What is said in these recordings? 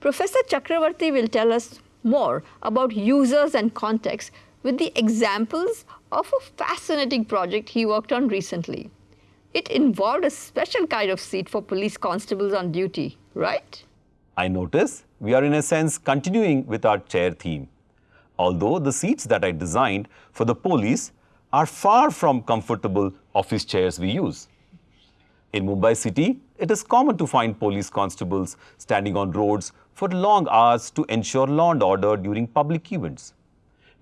Professor Chakravarti will tell us more about users and context with the examples of a fascinating project he worked on recently. It involved a special kind of seat for police constables on duty, right? I notice we are in a sense continuing with our chair theme. Although the seats that I designed for the police are far from comfortable office chairs we use. In Mumbai city, it is common to find police constables standing on roads for long hours to ensure law and order during public events.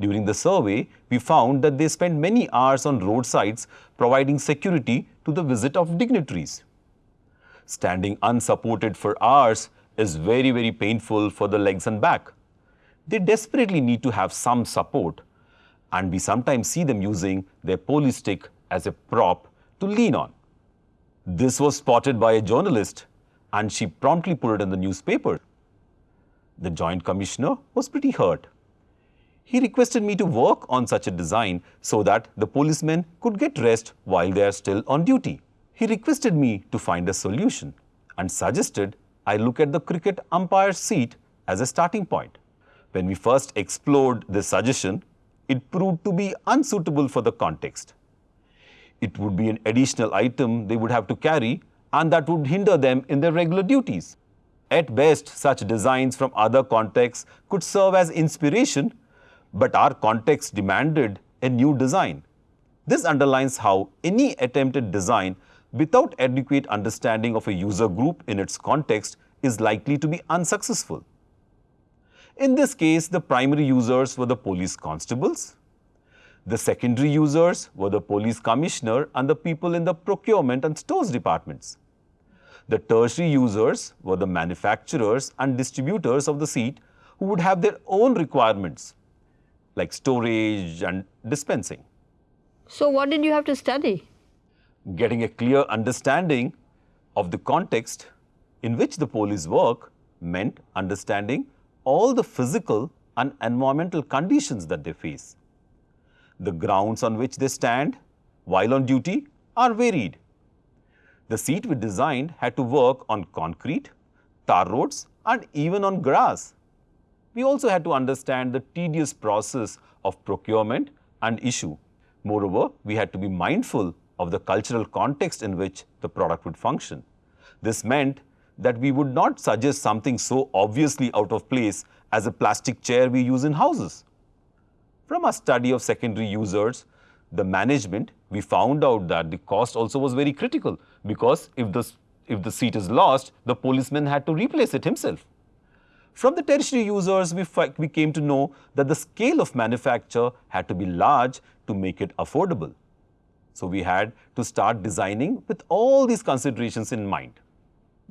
During the survey, we found that they spend many hours on roadsides providing security to the visit of dignitaries. Standing unsupported for hours is very, very painful for the legs and back. They desperately need to have some support, and we sometimes see them using their police stick as a prop to lean on. This was spotted by a journalist, and she promptly put it in the newspaper. The Joint Commissioner was pretty hurt. He requested me to work on such a design so that the policemen could get rest while they are still on duty. He requested me to find a solution and suggested I look at the cricket umpire seat as a starting point. When we first explored this suggestion, it proved to be unsuitable for the context. It would be an additional item they would have to carry and that would hinder them in their regular duties. At best, such designs from other contexts could serve as inspiration, but our context demanded a new design. This underlines how any attempted design without adequate understanding of a user group in its context is likely to be unsuccessful. In this case, the primary users were the police constables. The secondary users were the police commissioner and the people in the procurement and stores departments. The tertiary users were the manufacturers and distributors of the seat who would have their own requirements like storage and dispensing. So what did you have to study? Getting a clear understanding of the context in which the police work meant understanding all the physical and environmental conditions that they face. The grounds on which they stand while on duty are varied. The seat we designed had to work on concrete, tar roads and even on grass. We also had to understand the tedious process of procurement and issue. Moreover, we had to be mindful of the cultural context in which the product would function. This meant that we would not suggest something so obviously out of place as a plastic chair we use in houses. From a study of secondary users, the management, we found out that the cost also was very critical because if the, if the seat is lost, the policeman had to replace it himself. From the tertiary users, we, we came to know that the scale of manufacture had to be large to make it affordable. So we had to start designing with all these considerations in mind.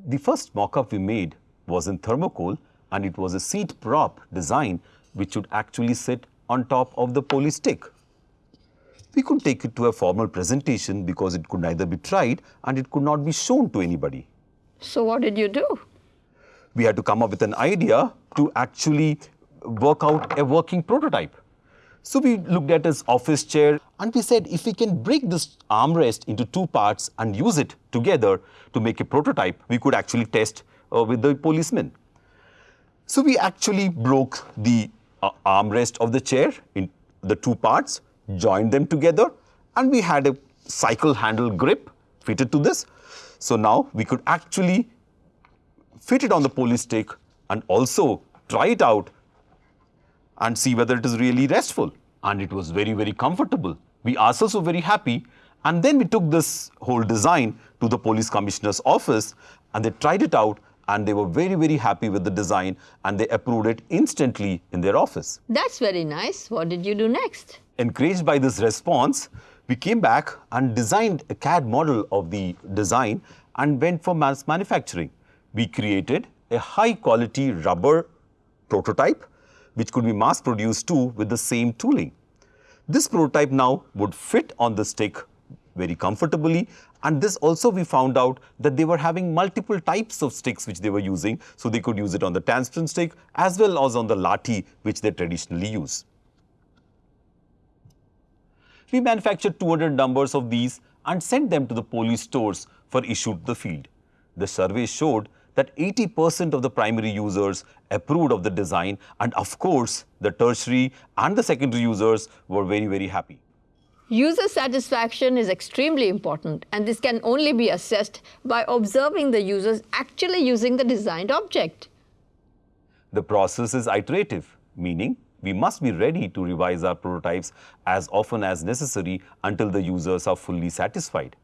The first mock-up we made was in thermocol and it was a seat prop design which would actually sit on top of the police stick. We could take it to a formal presentation because it could neither be tried and it could not be shown to anybody. So what did you do? We had to come up with an idea to actually work out a working prototype. So we looked at his office chair and we said if we can break this armrest into two parts and use it together to make a prototype, we could actually test uh, with the policemen. So we actually broke the uh, armrest of the chair in the two parts, joined them together and we had a cycle handle grip fitted to this. So now we could actually fit it on the police stick and also try it out and see whether it is really restful. And it was very, very comfortable. We ourselves were very happy. And then we took this whole design to the police commissioner's office and they tried it out and they were very, very happy with the design and they approved it instantly in their office. That's very nice. What did you do next? Encouraged by this response, we came back and designed a CAD model of the design and went for mass manufacturing. We created a high quality rubber prototype which could be mass produced too with the same tooling. This prototype now would fit on the stick very comfortably and this also we found out that they were having multiple types of sticks which they were using so they could use it on the tungsten stick as well as on the lathi which they traditionally use. We manufactured 200 numbers of these and sent them to the police stores for issue to the field. The survey showed that 80% of the primary users approved of the design and of course the tertiary and the secondary users were very, very happy. User satisfaction is extremely important and this can only be assessed by observing the users actually using the designed object. The process is iterative, meaning we must be ready to revise our prototypes as often as necessary until the users are fully satisfied.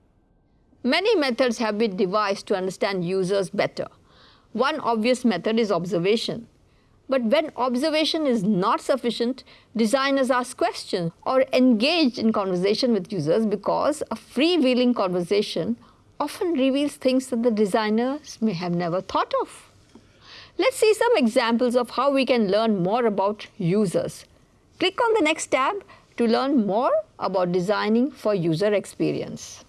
Many methods have been devised to understand users better. One obvious method is observation. But when observation is not sufficient, designers ask questions or engage in conversation with users because a freewheeling conversation often reveals things that the designers may have never thought of. Let's see some examples of how we can learn more about users. Click on the next tab to learn more about designing for user experience.